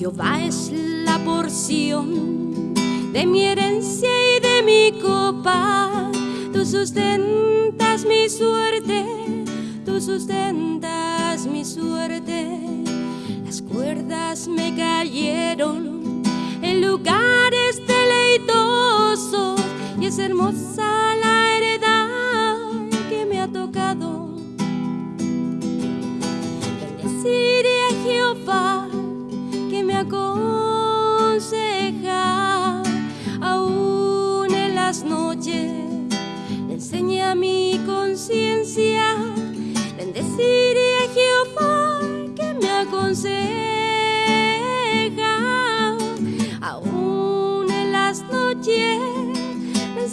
es la porción de mi herencia y de mi copa. Tú sustentas mi suerte, tú sustentas mi suerte. Las cuerdas me cayeron en lugares deleitosos y es hermosa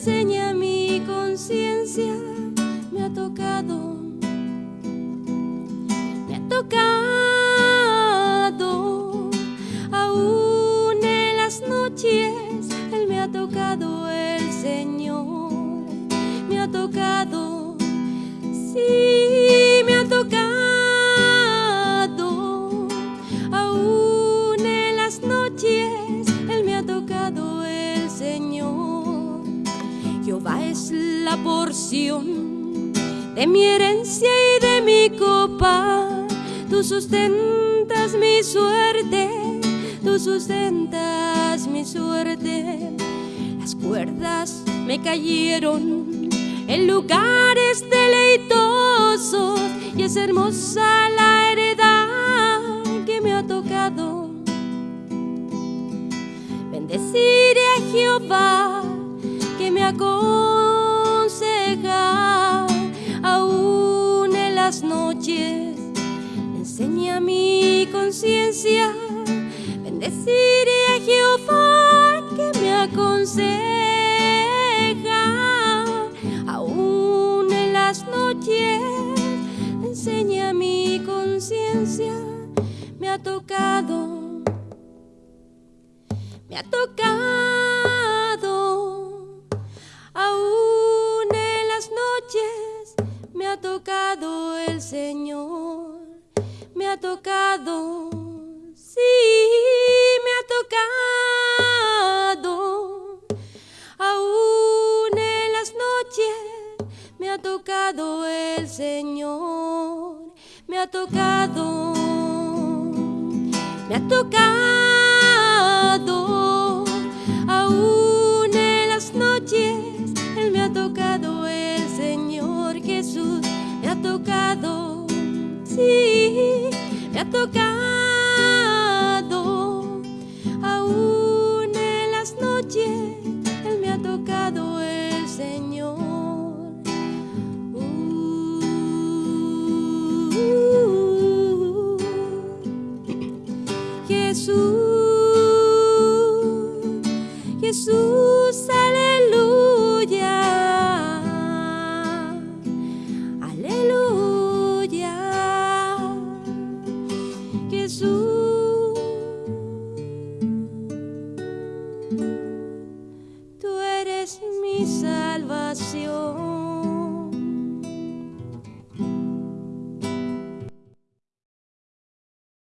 enseña mi conciencia. Me ha tocado me ha tocado, es la porción de mi herencia y de mi copa. Tú sustentas mi suerte, tú sustentas mi suerte. Las cuerdas me cayeron en lugares deleitosos y es hermosa la heredad que me ha tocado. Bendeciré a Jehová que me aconseja Enseña mi conciencia. Bendeciré a Jehová que me aconseja aún en las noches. Enseña mi conciencia. Me ha tocado me ha tocado, ha tocado el Señor, me ha tocado, sí, me ha tocado, aún en las noches me ha tocado el Señor, me ha tocado, me ha tocado me ha tocado, aún en las noches, Él me ha tocado, el Señor. Uh, Jesús, Jesús, mi salvación.